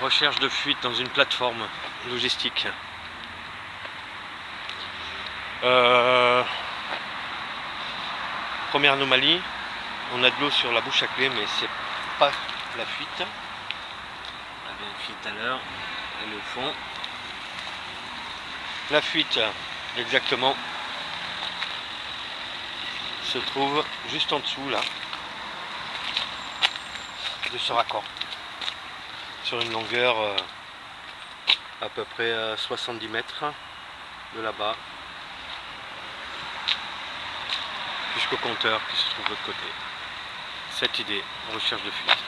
Recherche de fuite dans une plateforme logistique. Euh, première anomalie, on a de l'eau sur la bouche à clé, mais c'est pas la fuite. On avait une fuite à l'heure, fond. La fuite, exactement, se trouve juste en dessous là de ce raccord sur une longueur euh, à peu près 70 euh, mètres de là-bas jusqu'au compteur qui se trouve de l'autre côté. Cette idée, recherche de fuite.